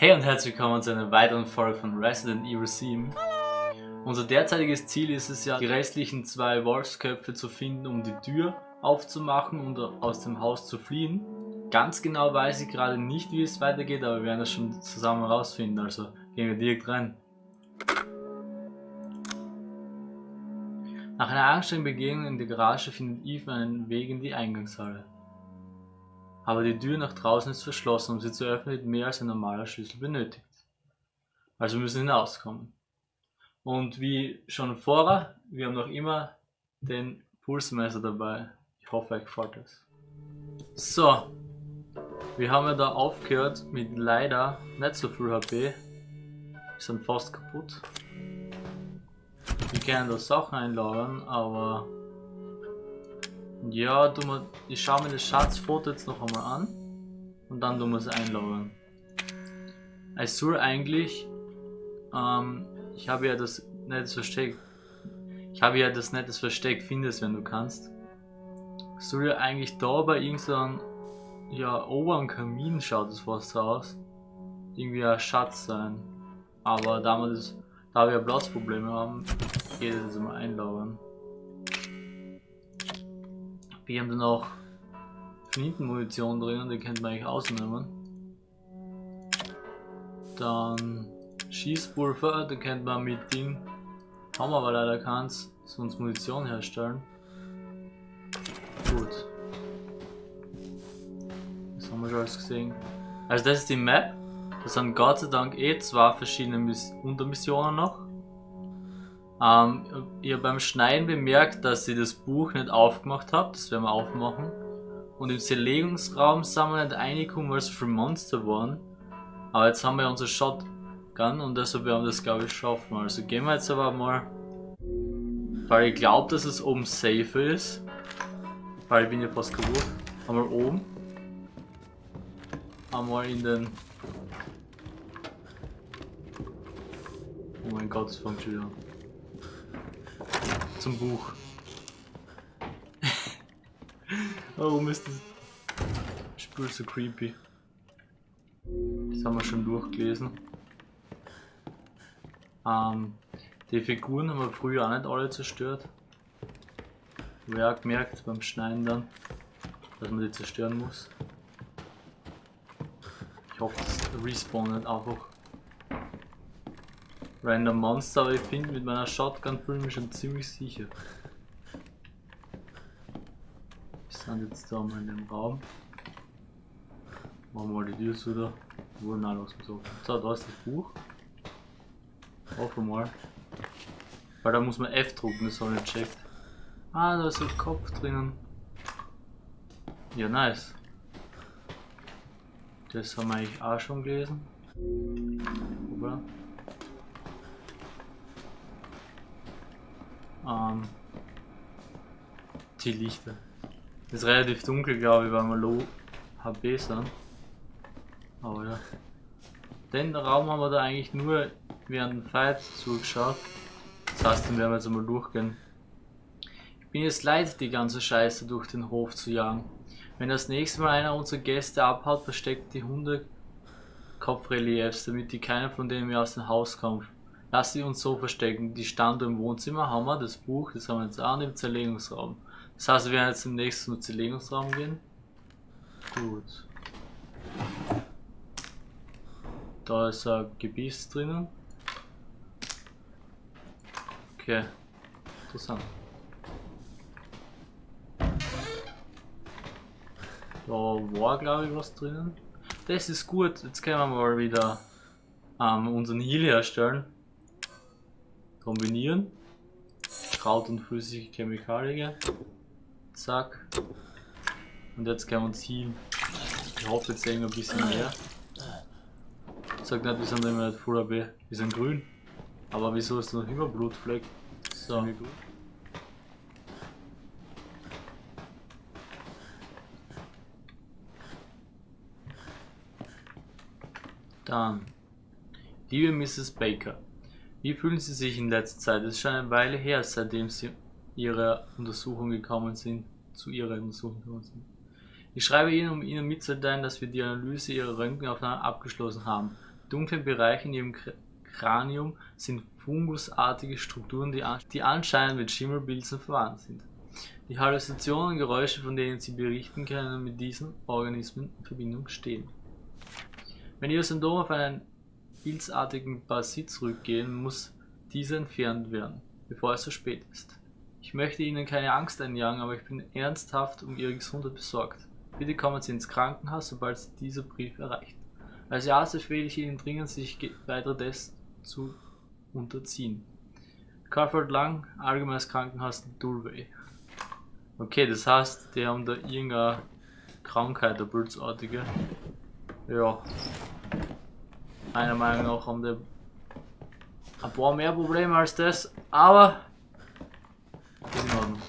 Hey und herzlich willkommen zu einer weiteren Folge von Resident Evil 7. Unser derzeitiges Ziel ist es ja, die restlichen zwei Wolfsköpfe zu finden, um die Tür aufzumachen und aus dem Haus zu fliehen. Ganz genau weiß ich gerade nicht, wie es weitergeht, aber wir werden das schon zusammen herausfinden, also gehen wir direkt rein. Nach einer anstrengenden Begegnung in der Garage findet Eve einen Weg in die Eingangshalle. Aber die Tür nach draußen ist verschlossen, um sie zu öffnen wird mehr als ein normaler Schlüssel benötigt. Also müssen wir hinauskommen. Und wie schon vorher, wir haben noch immer den Pulsmesser dabei. Ich hoffe, euch gefällt das. So, wir haben ja da aufgehört mit leider nicht so viel HP. Wir sind fast kaputt. Wir können da Sachen einlagern, aber ja, du mal, ich schaue mir das Schatzfoto jetzt noch einmal an und dann tun wir es einlagern. Ich soll eigentlich, ähm, ich habe ja das nettes Versteck, ich habe ja das nettes Versteck, findest wenn du kannst. Soll ja eigentlich da bei irgendeinem, ja, ober am Kamin schaut es fast aus, irgendwie ein Schatz sein. Aber da wir, das, da wir Platzprobleme haben, geht es mal einlagern. Wir haben dann auch Flintenmunition drin, die könnte man eigentlich ausnehmen. Dann Schießpulver, da könnte man mit Ding, haben wir aber leider keins, sonst Munition herstellen. Gut. Das haben wir schon alles gesehen. Also das ist die Map. Das sind Gott sei Dank eh zwei verschiedene Miss Untermissionen noch. Ähm, habe beim Schneiden bemerkt, dass ich das Buch nicht aufgemacht habe, das werden wir aufmachen. Und im Zerlegungsraum sind wir nicht reingekommen, weil es für Monster waren. Aber jetzt haben wir unser Shotgun und deshalb werden wir das glaube ich schaffen. Also gehen wir jetzt aber mal, weil ich glaube, dass es oben safe ist. Weil ich bin ja fast kaputt. Einmal oben. Einmal in den... Oh mein Gott, es fängt schon wieder an zum Buch. Warum ist das Spiel so creepy? Das haben wir schon durchgelesen. Ähm, die Figuren haben wir früher auch nicht alle zerstört. Wer auch gemerkt beim Schneiden dann, dass man die zerstören muss. Ich hoffe, das respawnt nicht einfach Random Monster, aber ich finde mit meiner Shotgun fühle ich schon ziemlich sicher. Wir sind jetzt da mal in dem Raum. Machen wir mal die Tür zu da. Wo nein, los so. So, da ist das Buch. Hoffe mal. Weil da muss man F drucken, das habe ich checkt. Ah, da ist ein Kopf drinnen. Ja, nice. Das haben wir eigentlich auch schon gelesen. Oder? Ähm, die Lichter. ist relativ dunkel, glaube ich, weil wir low HP sind. Aber ja. Den Raum haben wir da eigentlich nur während dem Fight zugeschaut. Das heißt, den werden wir jetzt einmal durchgehen. Ich bin jetzt leid, die ganze Scheiße durch den Hof zu jagen. Wenn das nächste Mal einer unserer Gäste abhaut, versteckt die Hunde Kopfreliefs, damit die keiner von denen mehr aus dem Haus kommt. Lass sie uns so verstecken. Die stand im Wohnzimmer, haben wir das Buch, das haben wir jetzt auch im Zerlegungsraum. Das heißt, wir werden jetzt im nächsten Zerlegungsraum gehen. Gut. Da ist ein Gebiss drinnen. Okay. Interessant. Da war glaube ich was drinnen. Das ist gut. Jetzt können wir mal wieder ähm, unseren Heal herstellen kombinieren. Kraut und flüssige Chemikalien. Zack. Und jetzt können wir uns healen. Ich hoffe, jetzt sehen wir ein bisschen mehr. Ich sag nicht, wir sind immer nicht Full AB. Wir sind grün. Aber wieso ist noch immer Blutfleck? So. Dann. Liebe Mrs. Baker. Wie fühlen Sie sich in letzter Zeit? Es ist schon eine Weile her, seitdem Sie Ihre Untersuchung gekommen sind, zu Ihrer Untersuchung gekommen sind. Ich schreibe Ihnen, um Ihnen mitzuteilen, dass wir die Analyse Ihrer Röntgenaufnahme abgeschlossen haben. dunklen Bereiche in ihrem Kranium sind fungusartige Strukturen, die, an die anscheinend mit Schimmelpilzen verwandt sind. Die Halluzinationen und Geräusche, von denen sie berichten, können mit diesen Organismen in Verbindung stehen. Wenn ihre Symptome auf einen pilzartigen Parasit zurückgehen, muss diese entfernt werden, bevor es zu spät ist. Ich möchte Ihnen keine Angst einjagen, aber ich bin ernsthaft um Ihre Gesundheit besorgt. Bitte kommen Sie ins Krankenhaus, sobald Sie dieser Brief erreicht. Als Arzt empfehle ich Ihnen dringend, sich weitere Tests zu unterziehen. Carford Lang, Allgemeines Krankenhaus Dulway. Okay, das heißt, die haben da irgendeine Krankheit, eine blutsartige. Ja. Meiner Meinung nach haben die ein paar mehr Probleme als das, aber ist in Ordnung.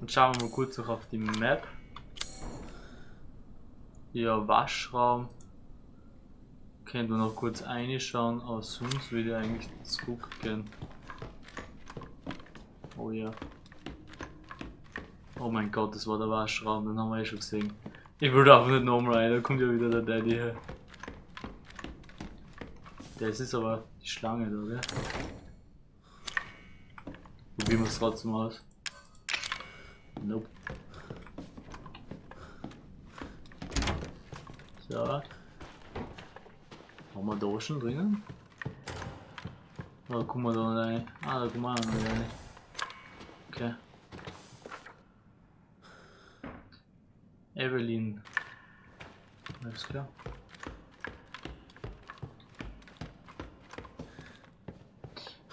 Und schauen wir mal kurz noch auf die Map. Ja, Waschraum. Könnte man noch kurz reinschauen, aber sonst würde ich eigentlich zurückgehen. Oh ja. Oh mein Gott, das war der Waschraum, den haben wir eh schon gesehen. Ich würde einfach nicht nochmal rein, da kommt ja wieder der Daddy her. Das ist aber die Schlange da, gell? Probieren wir es trotzdem aus. Nope. So. Haben wir da schon drinnen? Oder kommen wir da rein? Ah, da kommen wir auch noch rein. Okay. Evelyn. Alles klar.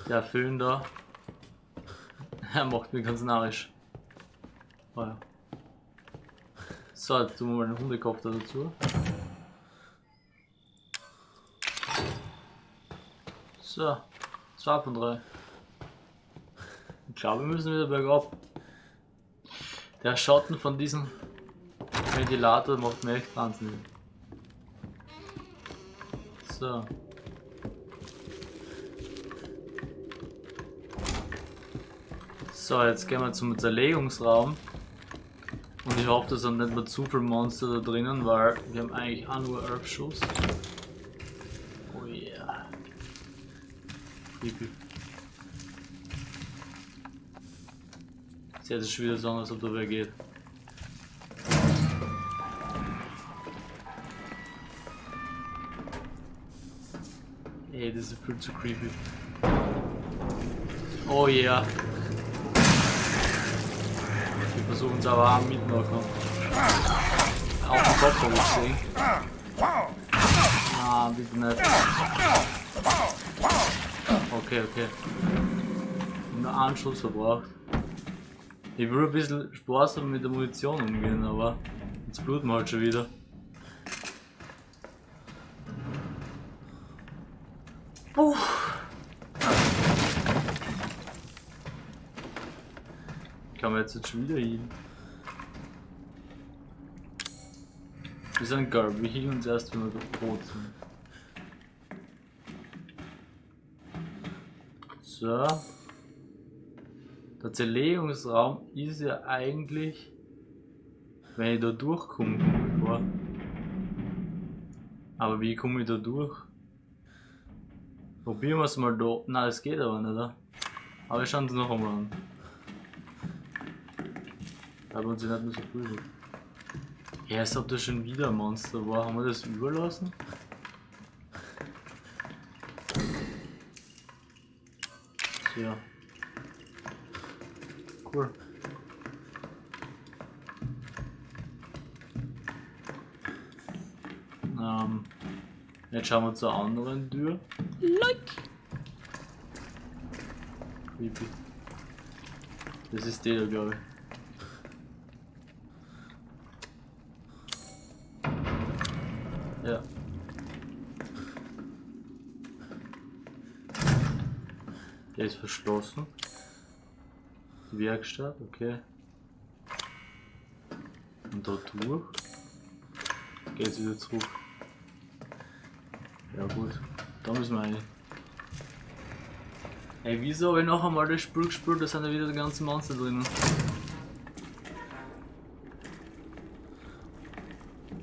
Der Föhn da. Er macht mich ganz narrisch. Oh ja. So, jetzt tun wir mal den Hundekopf da dazu. So, 2 von 3. Ich glaube, wir müssen wieder bergab. Der Schatten von diesem Ventilator macht mir echt wahnsinnig. So. So, jetzt gehen wir zum Zerlegungsraum. Und ich hoffe, da sind nicht mehr zu viele Monster da drinnen, weil wir haben eigentlich auch nur 11 Schuss. Oh yeah. Creepy. Jetzt hätte es schon wieder so als ob da wer geht. Ey, das ist viel zu creepy. Oh yeah versuchen es aber am mitmachen. Auf den Kopf habe ich gesehen. Ah, bitte nicht. Okay, okay. Nur einen Schuss verbraucht. Ich will ein bisschen sparsam mit der Munition umgehen, aber jetzt bluten wir halt schon wieder. Jetzt, schon wieder hin? Wir sind gar, wir hielen uns erst, wenn wir tot sind. So. Der Zerlegungsraum ist ja eigentlich, wenn ich da durchkomme, vor. Aber wie komme ich da durch? Probieren wir es mal da. Nein, es geht aber nicht, oder? Aber wir schauen es noch einmal an. Aber uns nicht mehr so viel. Ja, als ob das schon wieder ein Monster war. Haben wir das überlassen? Tja. Cool. Ähm, jetzt schauen wir zur anderen Tür. Like. Creepy. Das ist der, glaube ich. Ja. Der ist verschlossen. Die Werkstatt, okay. Und da durch. Geht's wieder zurück. Ja gut, da müssen wir rein. Ey, wieso habe ich noch einmal das Spiel gespielt, da sind ja wieder die ganzen Monster drinnen.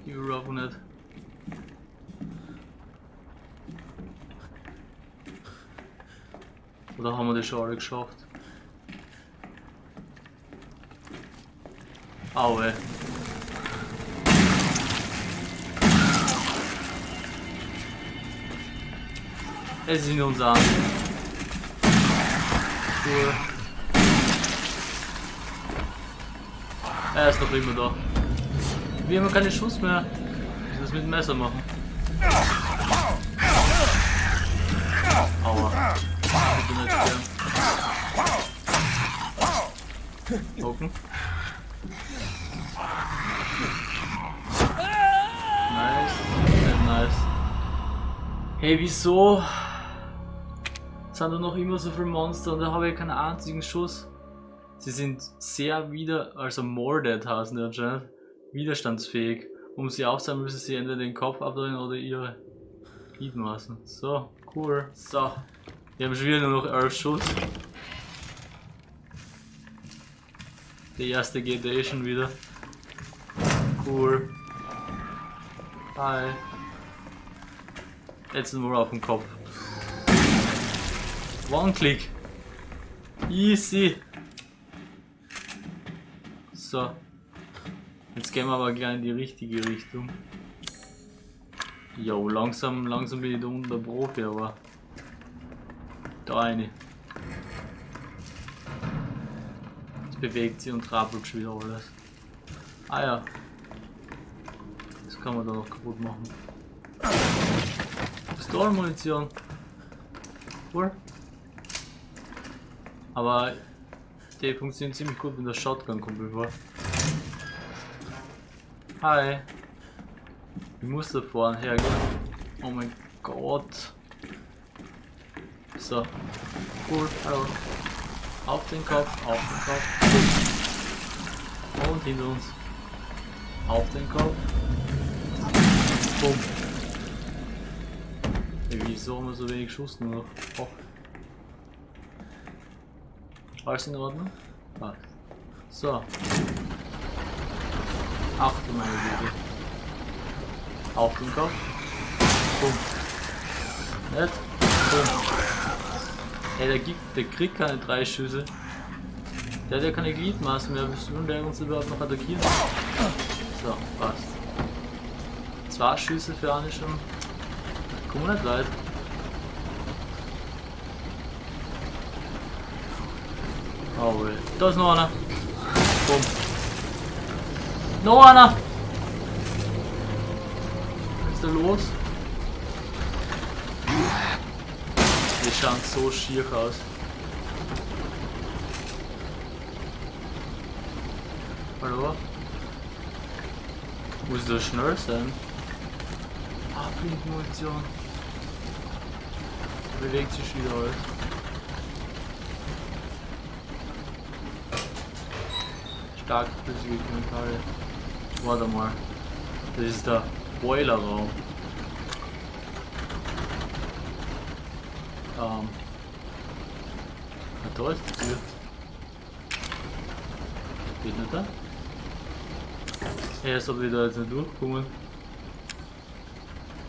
Ich will nicht. Alle geschafft? Aue. Es sind uns an. Cool. Er ist noch immer da. Wir haben keine Schuss mehr. Ich muss das mit dem Messer machen. Aua. Bitte nicht sterben. Gucken. Nice. Sehr nice. Hey, wieso? Sind da noch immer so viele Monster und da habe ich keinen einzigen Schuss. Sie sind sehr wieder, also more dead heißen die anscheinend, widerstandsfähig. Um sie aufzuhalten, müssen sie entweder den Kopf abdrehen oder ihre Gliedmaßen. So, cool. So. Wir haben schon wieder nur noch 11 Schuss. Der erste geht eh schon wieder. Cool. Hi. Jetzt nur auf dem Kopf. One-Click. Easy. So. Jetzt gehen wir aber gleich in die richtige Richtung. Jo, langsam, langsam bin ich da unten der Profi, aber da eine. Bewegt sie und trappelt schon wieder alles. Ah ja. Das kann man da noch kaputt machen. Pistolenmunition. Cool. Aber die funktionieren ziemlich gut mit der Shotgun kommt über. Hi. Ich muss da vorne hergehen. Oh mein Gott. So. Cool, hallo. Auf den Kopf, auf den Kopf. Und hinter uns. Auf den Kopf. Bumm. Wieso haben wir so wenig Schuss nur noch? Oh. Alles in Ordnung? Passt. So. Ach du meine Güte. Auf den Kopf. Bumm. Nicht? Bumm. Ey, der, der kriegt keine drei Schüsse. Der hat ja keine Gliedmaßen mehr. Bis nun der uns überhaupt noch attackieren. So, passt. Zwei Schüsse für eine schon. Wir nicht weit. Oh, weh. Da ist noch einer. Bumm. Noch einer! Was ist da los? Die schauen so schier aus. Hallo? Muss da schnell sein? Ah, Blindmunition. Bewegt sich wieder alles. Stark flüssige Chemikalien. Warte mal. Das ist der Boilerraum. Ähm. Ah, da ist die Tür. Geht nicht da? Als ob ich da jetzt nicht durchkommen.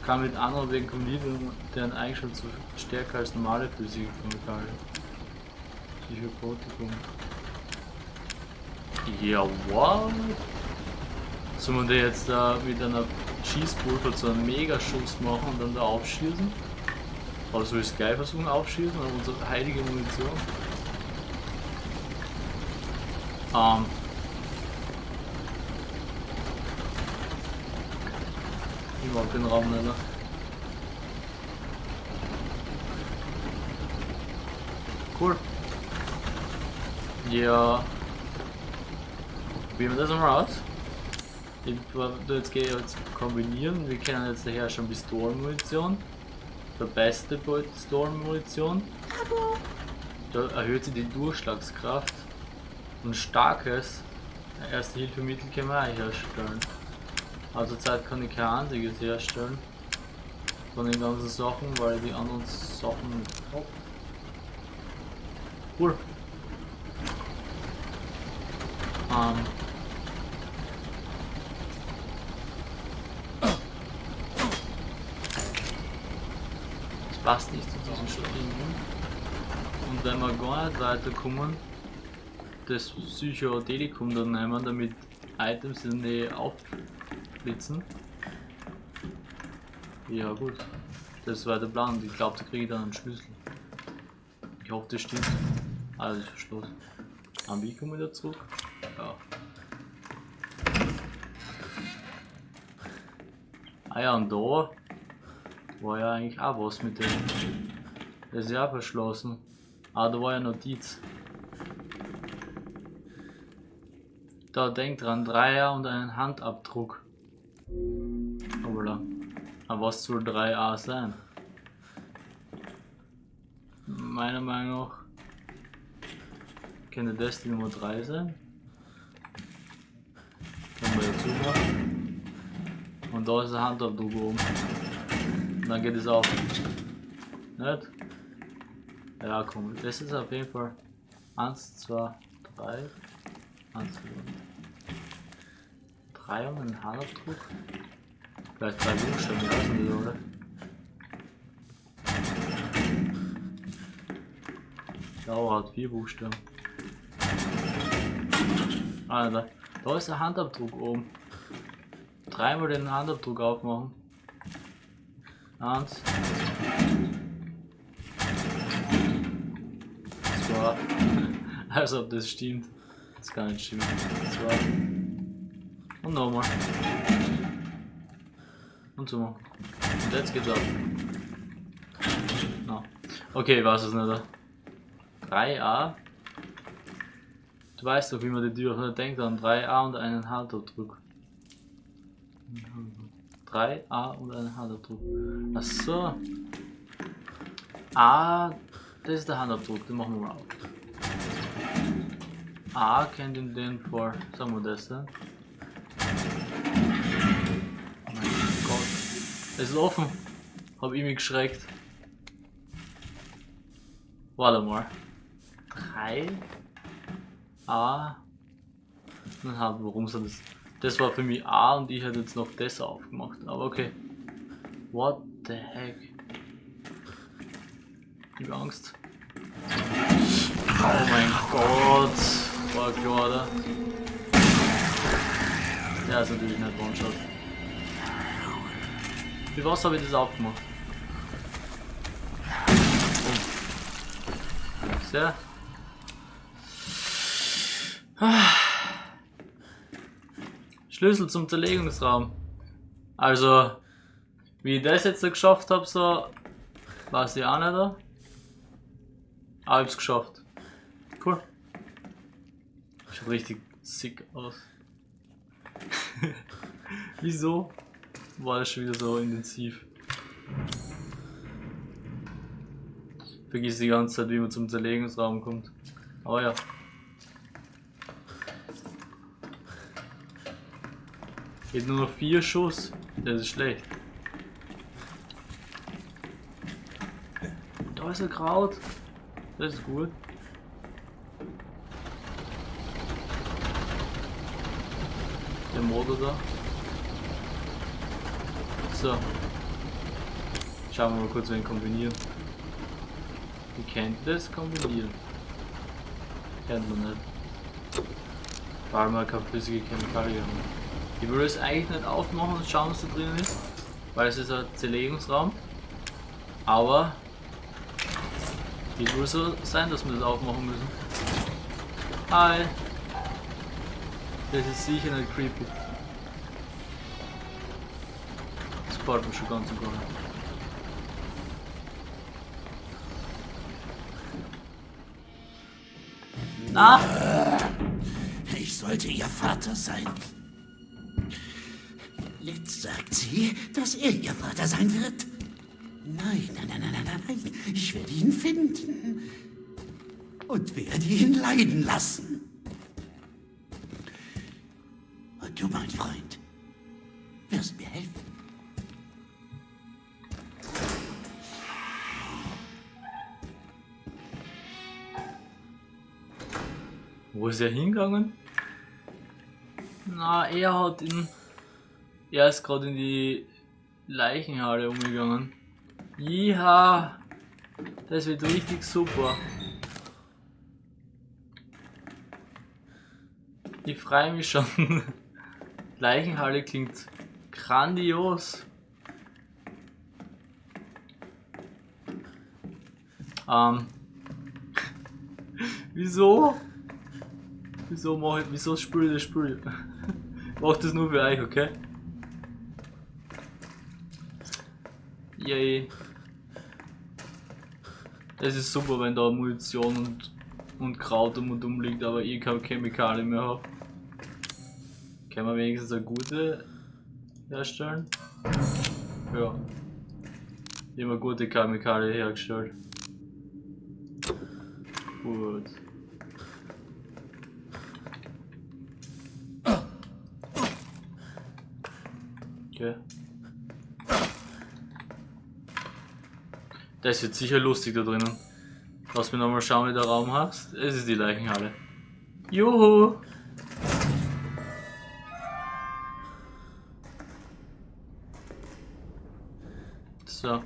Kann mit anderen wegen kombinieren, deren Eigenschaften stärker als normale physische Chemikalien. Psychopotikum. Ja, what? Sollen wir da jetzt da mit einer Schießpulver zu einem Megaschuss machen und dann da aufschießen? Oder soll ich es gleich versuchen aufschießen oder unsere heilige Munition? Ähm. Ich mag den Raum nicht. Cool. Ja. Probieren wir das mal aus. Jetzt jetzt kombinieren. Wir kennen jetzt daher schon Pistolenmunition. Der beste Pistolenmunition. Da erhöht sie die Durchschlagskraft. Und starkes Erste Hilfemittel können wir auch herstellen. Also Zeit kann ich kein einziges herstellen. Von den ganzen Sachen, weil die anderen Sachen hab. Cool. Ähm. Passt nicht zu diesem Schlingen. Und wenn wir gar nicht weiterkommen, das Psychodelikum dann nehmen, damit Items in der Nähe aufblitzen. Ja gut, das war der Plan. Ich glaube, da kriege ich dann einen Schlüssel. Ich hoffe, das stimmt. Alles ist verschlossen. Am wie kommen wir wieder zurück? Ja. Ah ja, und da war ja eigentlich auch was mit dem. Das ist ja auch verschlossen. Ah, da war ja Notiz. Da denkt dran, Dreier und einen Handabdruck. Hoppala. Aber was soll 3a sein? Meiner Meinung nach könnte das die Nummer 3 sein. Können wir dazu machen. Und da ist der Handabdruck oben. Dann geht es auf. Nicht? Ja, komm, das ist auf jeden Fall 1, 2, 3. 1, 2, 3 und ein Handabdruck. Vielleicht drei Buchstaben, ich weiß oder? Ja, hat vier Buchstaben. Ah, da, da ist der Handabdruck oben. Dreimal den Handabdruck aufmachen. Eins. Zwei. Also ob das stimmt. Das kann nicht stimmen. Zwei. Und nochmal. Und so. Und jetzt geht's ab. No. Okay, ich weiß es nicht. 3a. Du weißt doch, wie man die Tür öffnet. Denk an 3a und einen Handabdruck. 3a und einen Handabdruck. Achso. A, das ist der Handabdruck, den machen wir mal auf. A kennt in den vor, sagen wir das denn? Mein Gott. Es ist offen. Hab ich mich geschreckt. Warte mal. 3 A. Dann haben warum soll das? Das war für mich A und ich hätte jetzt noch das aufgemacht. Aber okay. What the heck? Ich hab Angst. Oh mein Gott. War klar, oder? Ja, ist natürlich nicht One-Shot. Wie was habe ich das aufgemacht? Oh. Sehr. Schlüssel zum Zerlegungsraum. Also, wie ich das jetzt geschafft habe, so, weiß ich auch nicht. Da. Aber ich hab's geschafft. Cool. Schaut richtig sick aus. Wieso war das schon wieder so intensiv? Vergiss die ganze Zeit, wie man zum Zerlegungsraum kommt. Aber ja. Geht nur noch vier Schuss. Das ist schlecht. Da ist ein Kraut. Das ist gut. Der Motor da. So. Schauen wir mal kurz, wen kombinieren. Wie kennt das kombinieren? Kennt man nicht. Weil wir keine flüssige Chemikalien haben. Ich würde es eigentlich nicht aufmachen und schauen, was da drin ist, weil es ist ein Zerlegungsraum. Aber die würde so sein, dass wir das aufmachen müssen. Hi! Das ist sicher nicht creepy. Das gefällt mir schon ganz und gar nicht. Na? Ich sollte ihr Vater sein. Jetzt sagt sie, dass er ihr Vater sein wird. Nein, nein, nein, nein, nein, nein. Ich werde ihn finden. Und werde ihn leiden lassen. Und du, mein Freund, wirst mir helfen. Wo ist er hingegangen? Na, er hat ihn. Er ist gerade in die Leichenhalle umgegangen. Jiha! Das wird richtig super. Ich freue mich schon. Leichenhalle klingt grandios. Ähm. Wieso? Wieso mache ich, wieso spüre ich das Spiel? Ich mache das nur für euch, okay? Yay. Es ist super, wenn da Munition und, und Kraut um und um liegt, aber ich keine Chemikalien mehr habe. Können wir wenigstens eine gute herstellen? Ja. Immer gute Chemikalien hergestellt. Gut. Okay. Das wird sicher lustig da drinnen. Lass mich nochmal schauen, wie der Raum hast. Es ist die Leichenhalle. Juhu! So.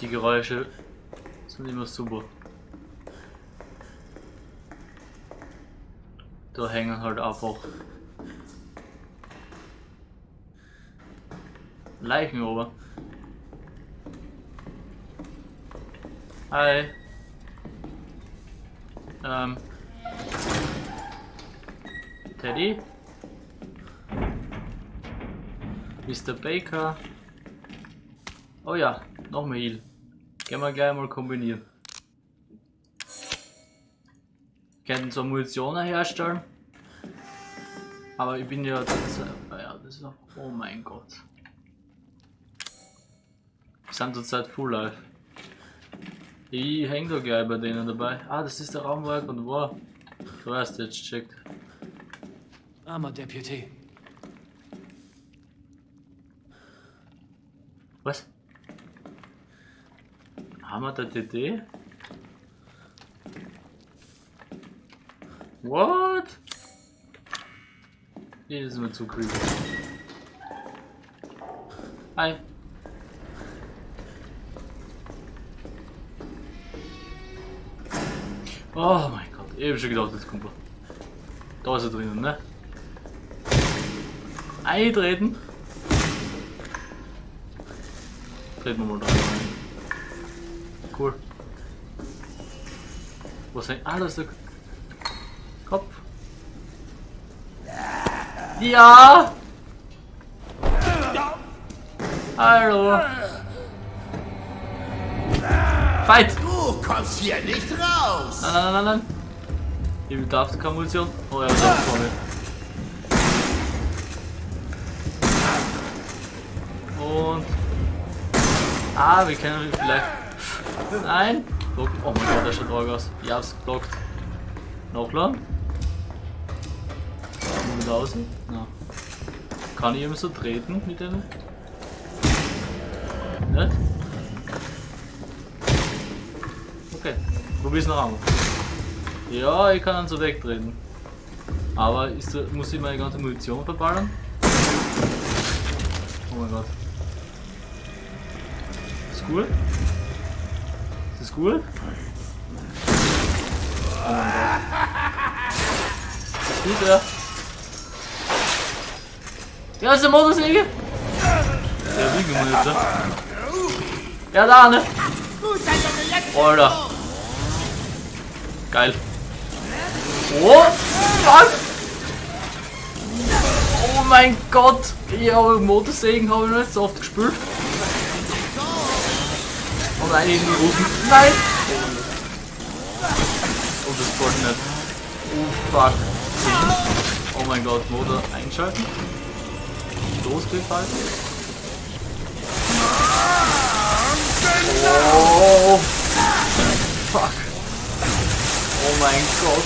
Die Geräusche sind immer super. Da hängen halt einfach Leichen oben. Hi. Ähm. Teddy. Mr. Baker. Oh ja, noch mehr Heal. Gehen wir gleich mal kombinieren. Könnten so Munition herstellen. Aber ich bin ja. Das, ja, das ist auch. Oh mein Gott. Wir sind zurzeit Full Life. Ich häng da gleich bei denen dabei. Ah, das ist der Raum, wo er gerade war. Du hast jetzt checkt. Armer Deputy. Was? Haben wir da What? Hier ist mir zu creepy. Hi. Oh mein Gott, hab schon gedacht, jetzt kommt. Da ist er drinnen, ne? Eintreten. Treten wir mal da rein. Cool. Was? Ah, ist der Kopf. Ja! Hallo! Fight! Du kommst hier nicht raus! Nein, nein, nein, nein. Ich darf keine Munition. Oh ja, da vor mir. Und. Ah, wir können vielleicht. Nein! Block. Oh mein Gott, der schaut arg aus. Ich hab's geblockt. Nachladen? Kommen raus? Na. Kann ich eben so treten mit denen? Nicht? Okay, probier's noch einmal. Ja, ich kann ihn so wegtreten. Aber ist, muss ich meine ganze Munition verballern? Oh mein Gott. Ist gut? Ist das gut? Oh mein Gott. Ist gut, ja? Ja, ist der Motorsäge? Der Wiegemonitor. Ja, da, ne? Alter. Geil. Oh, fuck! Oh mein Gott! Ich habe Motorsägen habe ich noch nicht so oft gespielt. Und einen in die Rufen. Nein! Oh, das geht nicht. Oh fuck. Oh mein Gott, Motor einschalten. Losgefallen. Oh fuck. Oh mein Gott.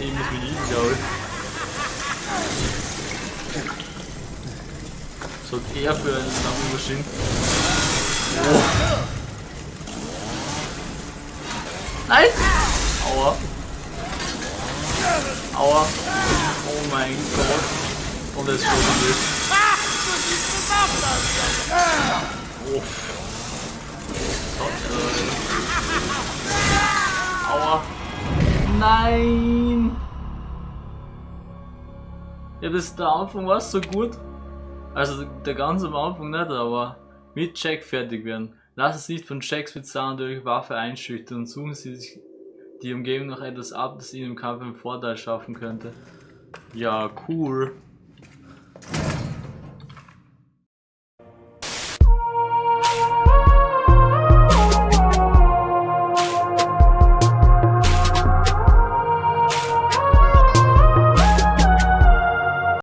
Ich muss mich lieben, glaube ich. So eher für einen Maschinen. Oh. Nein! Aua. Aua. Oh mein Gott. Und es wurde nicht. Ah! Du siehst es auch das! Oh. Gott, äh. Aua. Nein! Ja, bis der Anfang war so gut. Also der ganze Anfang nicht, aber mit Jack fertig werden. Lassen Sie nicht von Jacks bezahlen durch Waffe einschüchtern und suchen Sie sich die Umgebung noch etwas ab, das Ihnen im Kampf einen Vorteil schaffen könnte. Ja, cool.